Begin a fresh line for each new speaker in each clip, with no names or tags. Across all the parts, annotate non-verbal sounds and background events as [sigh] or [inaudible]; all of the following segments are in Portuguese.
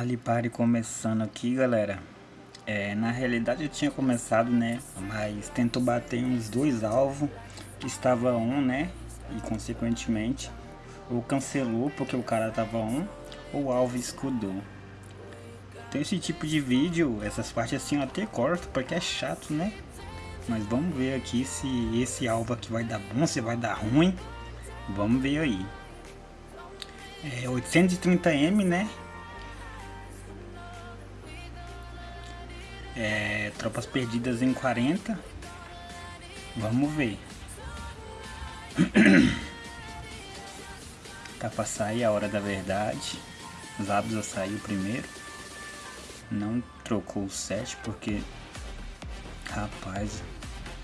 Alipare começando aqui, galera. É, na realidade eu tinha começado, né? Mas tentou bater uns dois alvos. Estava um, né? E consequentemente ou cancelou porque o cara tava um, ou o alvo escudou. Então esse tipo de vídeo, essas partes assim eu até corto porque é chato, né? Mas vamos ver aqui se esse alvo aqui vai dar bom, se vai dar ruim. Vamos ver aí. É 830M, né? É, tropas perdidas em 40. Vamos ver. [clears throat] tá pra sair a hora da verdade. Zabza saiu primeiro. Não trocou o 7 porque... Rapaz,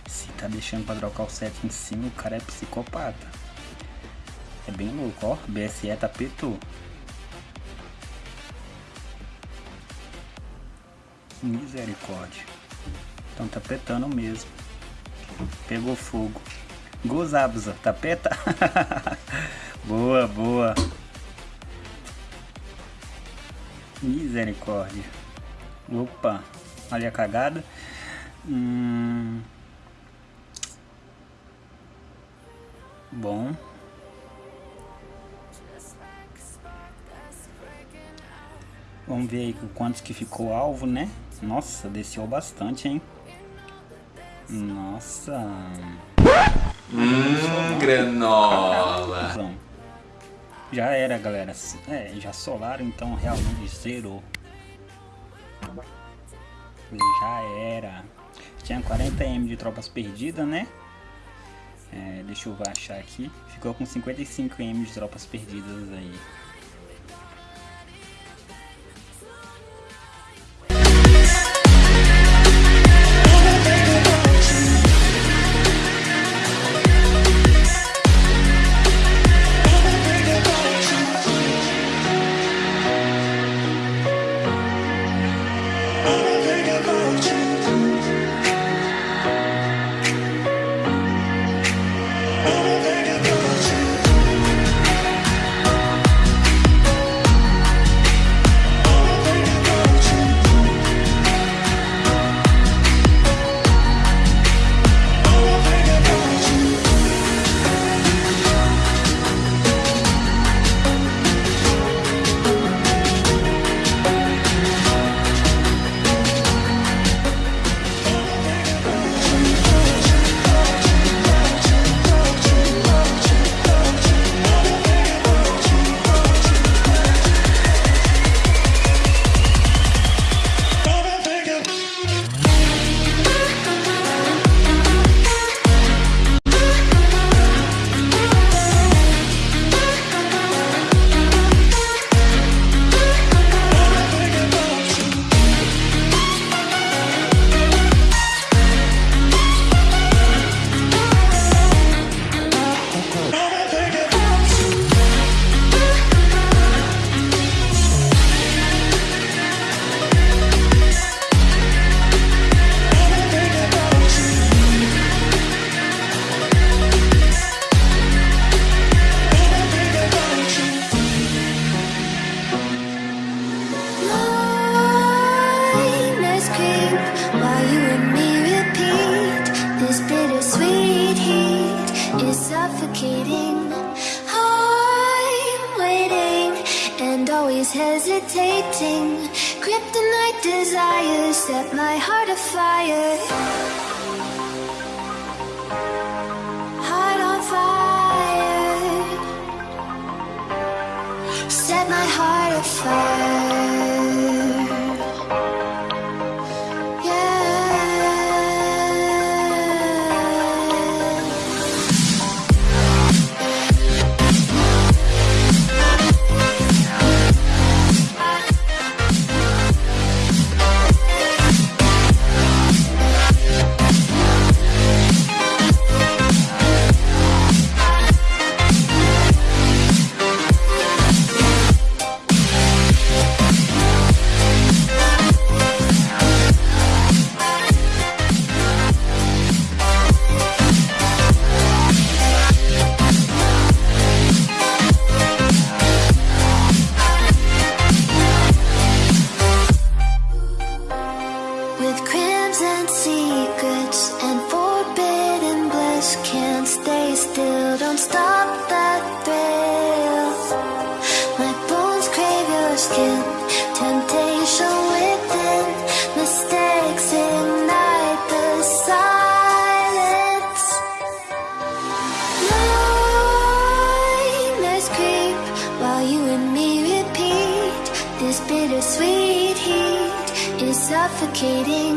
se tá deixando pra trocar o 7 em cima, o cara é psicopata. É bem louco, ó. BSE tapetou. Misericórdia. Então tá petando mesmo. Pegou fogo. Gozabza, tapeta? [laughs] boa, boa. Misericórdia. Opa, olha a cagada. Hum... Bom. Vamos ver aí quantos que ficou alvo, né? Nossa, desceu bastante, hein? Nossa.
Hum, granola.
Já era, galera. É, já solaram, então realmente zerou. Já era. Tinha 40M de tropas perdidas, né? É, deixa eu achar aqui. Ficou com 55M de tropas perdidas aí.
Suffocating. I'm waiting and always hesitating. Kryptonite desires set my heart afire. Heart on fire. Set my heart afire. Don't stop that thrill. My bones crave your skin. Temptation within. Mistakes ignite the silence. Nightmares creep while you and me repeat. This bittersweet heat is suffocating.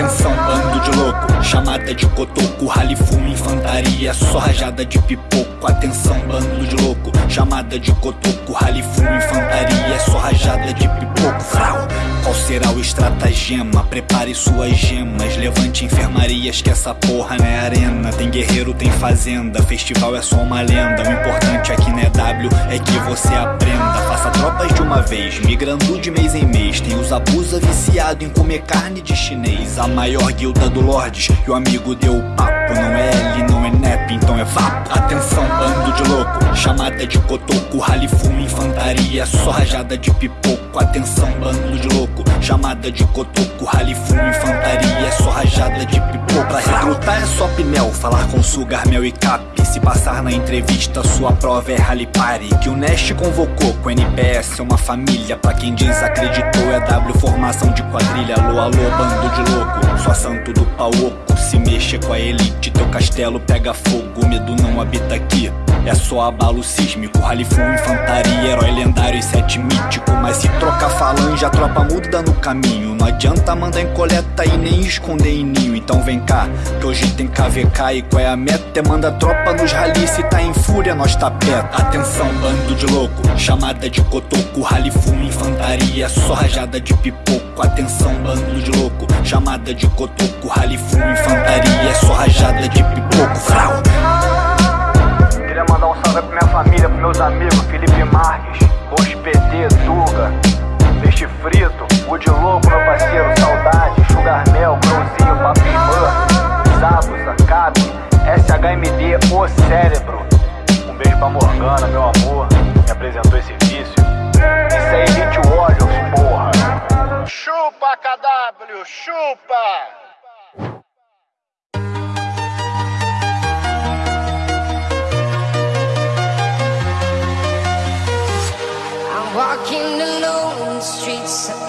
Atenção, bando de louco, chamada de cotoco, ralifumo, infantaria, só rajada de pipoco. Atenção, bando de louco, chamada de cotoco, ralifumo, infantaria, só rajada de pipoco. Frau, qual será o estratagema? Prepare suas gemas, levante enfermarias, que essa porra não é arena. Tem guerreiro, tem fazenda, festival é só uma lenda. O importante aqui não é W, é que você aprenda. Faça tropas de uma vez, migrando de mês em mês. Tem os abusa viciado em comer carne de chinês. A maior guilda do Lordes, e o amigo deu o papo. Não é L, NEP, então é vapo. Atenção, bando de louco, chamada de cotoco, ralifumo, infantaria, só rajada de pipoco. Atenção, bando de louco, chamada de cotoco, ralifumo, infantaria, só rajada de pipoco. Pra recrutar é só pinel, falar com sugar, mel e cap. Se passar na entrevista, sua prova é rally party. Que o Nest convocou com NPS é uma família. Pra quem desacreditou, é W formação de quadrilha. Alô, alô, bando de louco, só santo do pau oco. Se mexer com a elite, teu castelo pega fogo. O medo não habita aqui. É só abalo sísmico, ralifumo, infantaria, herói lendário e sete mítico. Mas se trocar falange, a tropa muda no caminho. Não adianta mandar em coleta e nem esconder em ninho. Então vem cá, que hoje tem KVK e qual é a meta? É manda a tropa nos rali, se tá em fúria, nós tá perto. Atenção, bando de louco, chamada de cotoco, ralifumo, infantaria, só rajada de pipoco. Atenção, bando de louco, chamada de cotoco, ralifumo, infantaria, só rajada de pipoco. Frau!
Queria mandar um salve pra minha família, pros meus amigos Felipe Marques, PT, Tuga, Peixe Frito, Wood Louco, meu parceiro, Saudade, Sugar Mel, Grãozinho, Papi Ban, Zabuza, Cap, SHMD, O Cérebro. Um beijo pra Morgana, meu amor, que apresentou esse vício. Isso é Elite Warriors, porra. Chupa, KW, chupa!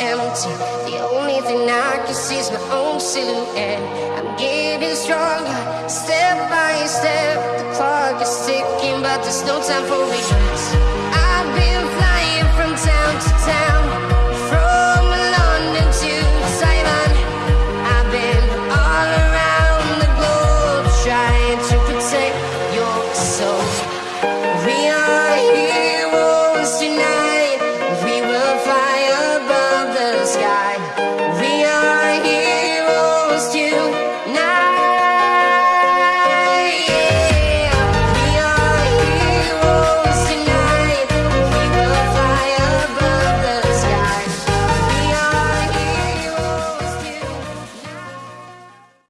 Empty. The only thing I can see is my own silhouette. I'm getting stronger, step by step. The clock is ticking, but there's no time for regrets.